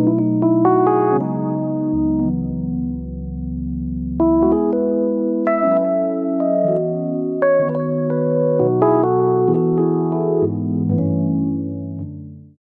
you